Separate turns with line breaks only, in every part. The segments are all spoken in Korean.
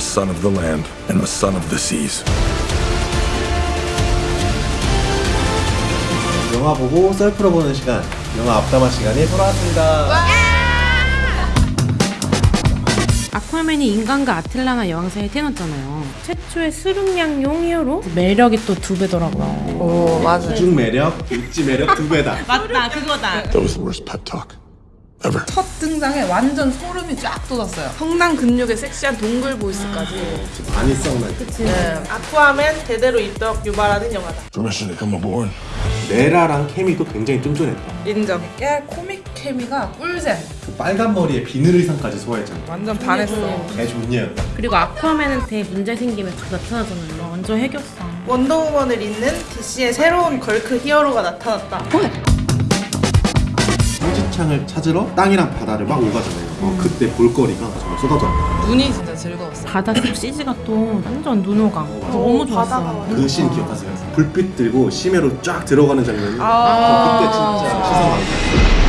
a son of the land and a son of the seas.
영화 보고 썰 풀어보는 시간 영화 앞담화 시간이 돌아왔습니다
아쿠아맨이 인간과 아틀라나 여왕 사이에 태어났잖아요. 최초의 수륙양용 히어로? 매력이 또 두 배더라고요.
오 맞아요.
수중 매력, 육지 매력 두 배다
맞다, 그거다.
That was the worst pep talk ever.
첫 등장에 완전 소름이 쫙 돋았어요. 성난 근육의 섹시한 동굴 보이스까지.
많이 성난
네.
아쿠아맨 제대로 입덕 유발하는 영화다.
Permission to come aboard.
메라랑 케미도 굉장히 쫀쫀했다
인정. 깨 코믹 케미가 꿀잼.
그 빨간 머리에 비늘 의상까지 소화했잖아
완전 반했어.
개 존예였다
그리고 아쿠아맨한테 문제 생기면 다 나타나잖아요. 완전 해결사.
원더우먼을 잇는 DC의 새로운 걸크 히어로가 나타났다.
삼지창을 찾으러 땅이랑 바다를 막 오가잖아요 어, 그때 볼거리가 정말 쏟아졌다
눈이 진짜 즐거웠어.
바다 속 CG가 또 완전 눈호강. 너무
바다가
좋았어.
그씬 기억하세요? 불빛 들고 심해로 쫙 들어가는 장면이
아.
그때 진짜 시선 많이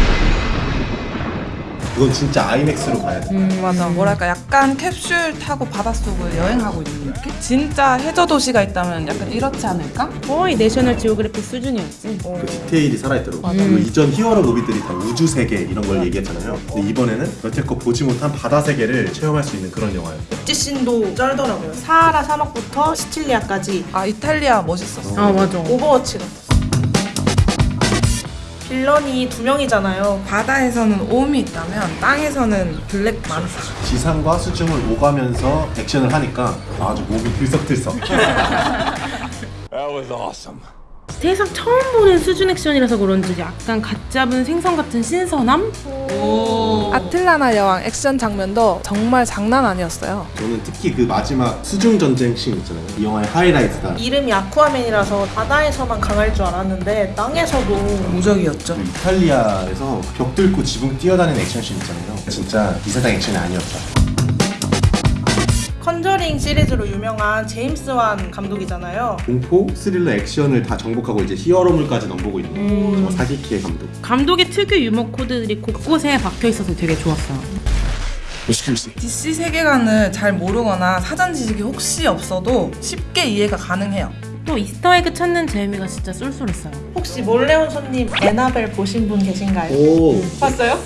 그건 진짜 아이맥스로 가야 돼
음 맞아. 뭐랄까 약간 캡슐 타고 바닷속을 여행하고 있는 느낌? 진짜 해저 도시가 있다면 약간 이렇지 않을까?
거의 내셔널 지오그래피 수준이었지.
그 디테일이 살아있더라고 그 이전 히어로 무비들이 다 우주 세계 이런 걸 얘기했잖아요 근데 이번에는 여태껏 보지 못한 바다 세계를 체험할 수 있는 그런 영화예요
찌씬도 쩔더라고요. 사하라 사막부터 시칠리아까지
아 이탈리아 멋있었어.
아, 맞아.
오버워치 같았어. 빌런이 두 명이잖아요.
바다에서는 옴이 있다면 땅에서는 블랙 만타.
지상과 수중을 오가면서 액션을 하니까 아주 몸이 들썩들썩
That was awesome.
세상 처음 보는 수준 액션이라서 그런지 약간 갓 잡은 생선 같은 신선함?
아틀라나 여왕 액션 장면도 정말 장난 아니었어요.
저는 특히 그 마지막 수중 전쟁 씬 있잖아요 이 영화의 하이라이트다
이름이 아쿠아맨이라서 바다에서만 강할 줄 알았는데 땅에서도
무적이었죠.
그 이탈리아에서 벽 뚫고 지붕 뛰어다니는 액션 씬 있잖아요 진짜 이 세상 액션이 아니었다
컨저링 시리즈로 유명한 제임스 완 감독이잖아요.
공포, 스릴러, 액션을 다 정복하고 이제 히어로물까지 넘보고 있는 정말 사기캐의 감독
감독의 특유 유머 코드들이 곳곳에 박혀 있어서 되게 좋았어요.
DC 세계관을 잘 모르거나 사전 지식이 혹시 없어도 쉽게 이해가 가능해요.
또 Easter egg 찾는 재미가 진짜 쏠쏠했어요.
혹시 몰래 온 손님 애나벨 보신 분 계신가요?
오
봤어요?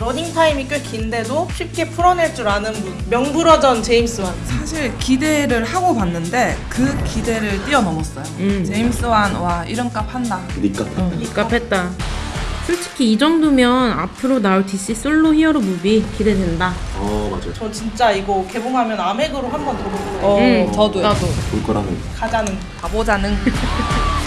러닝 타임이 꽤 긴데도 쉽게 풀어낼 줄 아는 분 명불허전 제임스 완
사실 기대를 하고 봤는데 그 기대를 뛰어넘었어요.
음.
제임스 완, 와 이름값 한다.
니까
입갑했다. 솔직히 이 정도면 앞으로 나올 DC 솔로 히어로 무비 기대된다.
어 맞아요
저 진짜 이거 개봉하면 아맥으로 한 번 더 볼 거예요
어,
응,
저도요.
나도.
볼 거라면
가자는
가보자는.